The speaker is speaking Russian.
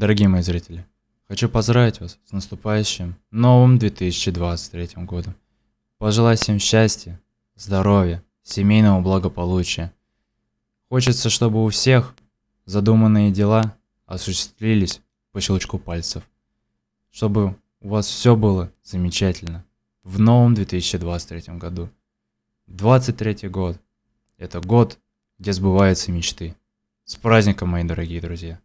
Дорогие мои зрители, хочу поздравить вас с наступающим новым 2023 годом. Пожелать всем счастья, здоровья, семейного благополучия. Хочется, чтобы у всех задуманные дела осуществились по щелчку пальцев. Чтобы у вас все было замечательно в новом 2023 году. 23 год – это год, где сбываются мечты. С праздником, мои дорогие друзья!